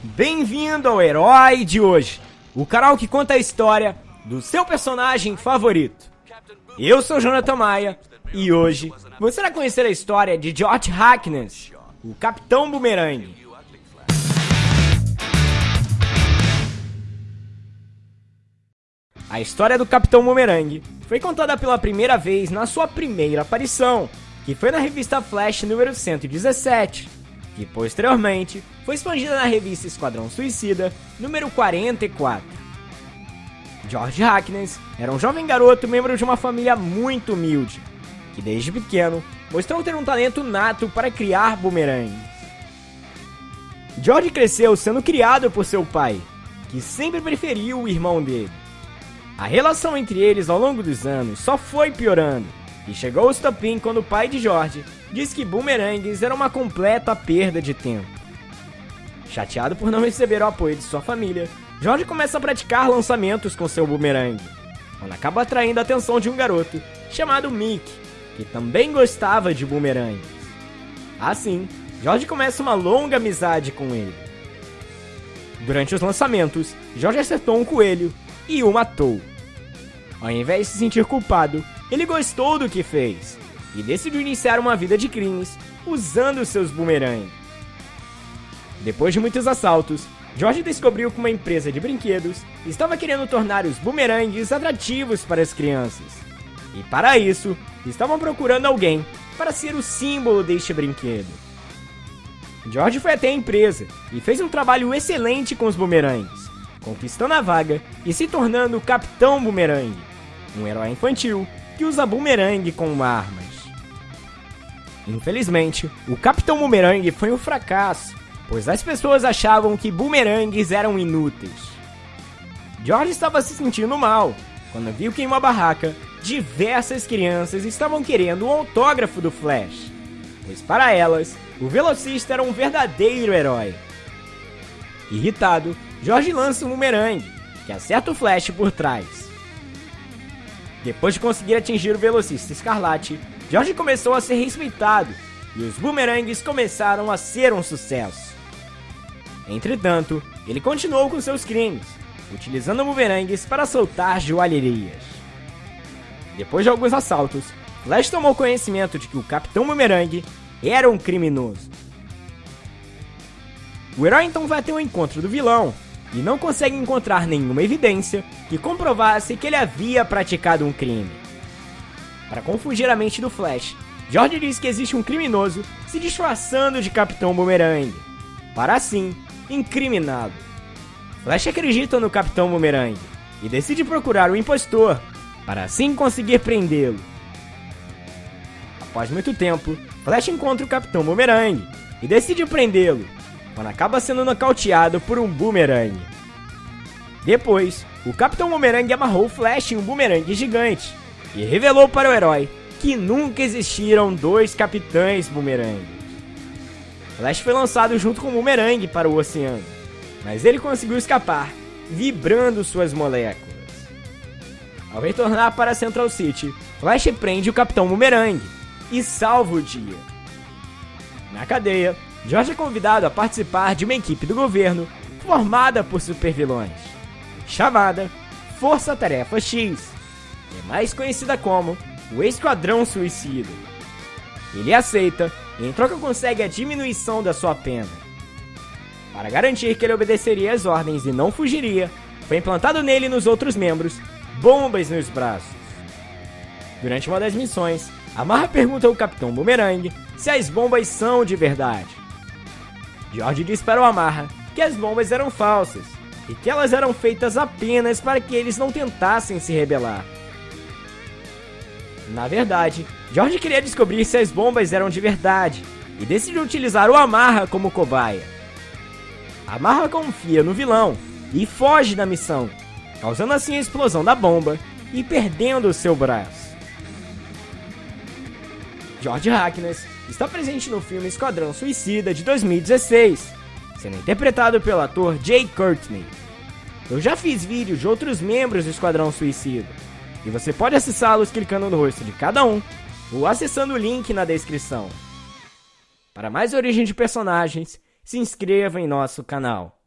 Bem-vindo ao Herói de hoje, o canal que conta a história do seu personagem favorito. Eu sou Jonathan Maia e hoje você vai conhecer a história de George Hackness, o Capitão Boomerang. A história do Capitão Boomerang foi contada pela primeira vez na sua primeira aparição, que foi na revista Flash número 117, que posteriormente foi expandida na revista Esquadrão Suicida número 44. George Hackness era um jovem garoto membro de uma família muito humilde, que desde pequeno mostrou ter um talento nato para criar bumerangues. George cresceu sendo criado por seu pai, que sempre preferiu o irmão dele. A relação entre eles ao longo dos anos só foi piorando, e chegou ao estopim quando o pai de George disse que bumerangues era uma completa perda de tempo. Chateado por não receber o apoio de sua família, George começa a praticar lançamentos com seu bumerangue, quando acaba atraindo a atenção de um garoto chamado Mick, que também gostava de bumerangues. Assim, George começa uma longa amizade com ele. Durante os lançamentos, George acertou um coelho e o matou. Ao invés de se sentir culpado, ele gostou do que fez e decidiu iniciar uma vida de crimes usando seus bumerangues. Depois de muitos assaltos, George descobriu que uma empresa de brinquedos estava querendo tornar os bumerangues atrativos para as crianças. E para isso, estavam procurando alguém para ser o símbolo deste brinquedo. George foi até a empresa e fez um trabalho excelente com os bumerangues conquistando a vaga e se tornando o Capitão Boomerang, um herói infantil que usa boomerang como armas. Infelizmente, o Capitão Boomerang foi um fracasso, pois as pessoas achavam que boomerangues eram inúteis. George estava se sentindo mal quando viu que em uma barraca diversas crianças estavam querendo o autógrafo do Flash, pois para elas o velocista era um verdadeiro herói. Irritado, Jorge lança um bumerangue, que acerta o Flash por trás. Depois de conseguir atingir o velocista Escarlate, Jorge começou a ser respeitado e os bumerangues começaram a ser um sucesso. Entretanto, ele continuou com seus crimes, utilizando bumerangues para soltar joalherias. Depois de alguns assaltos, Flash tomou conhecimento de que o Capitão Boomerang era um criminoso. O herói então vai até o encontro do vilão e não consegue encontrar nenhuma evidência que comprovasse que ele havia praticado um crime. Para confundir a mente do Flash, George diz que existe um criminoso se disfarçando de Capitão Boomerang, para assim incriminá-lo. Flash acredita no Capitão Boomerang e decide procurar o impostor, para assim conseguir prendê-lo. Após muito tempo, Flash encontra o Capitão Boomerang e decide prendê-lo, quando acaba sendo nocauteado por um boomerang. Depois, o Capitão Boomerang amarrou o Flash em um boomerang gigante e revelou para o herói que nunca existiram dois Capitães Boomerang. Flash foi lançado junto com o Boomerang para o oceano, mas ele conseguiu escapar, vibrando suas moléculas. Ao retornar para Central City, Flash prende o Capitão Boomerang e salva o dia. Na cadeia, Jorge é convidado a participar de uma equipe do governo formada por supervilões, chamada Força Tarefa X, é mais conhecida como o Esquadrão Suicida. Ele aceita e em troca consegue a diminuição da sua pena. Para garantir que ele obedeceria às ordens e não fugiria, foi implantado nele e nos outros membros bombas nos braços. Durante uma das missões, Amarra pergunta ao Capitão Boomerang se as bombas são de verdade. George diz para o Amarra que as bombas eram falsas e que elas eram feitas apenas para que eles não tentassem se rebelar. Na verdade, George queria descobrir se as bombas eram de verdade e decidiu utilizar o Amarra como cobaia. Amarra confia no vilão e foge da missão, causando assim a explosão da bomba e perdendo seu braço. George Hackness está presente no filme Esquadrão Suicida de 2016, sendo interpretado pelo ator Jay Courtney. Eu já fiz vídeos de outros membros do Esquadrão Suicida, e você pode acessá-los clicando no rosto de cada um ou acessando o link na descrição. Para mais origem de personagens, se inscreva em nosso canal.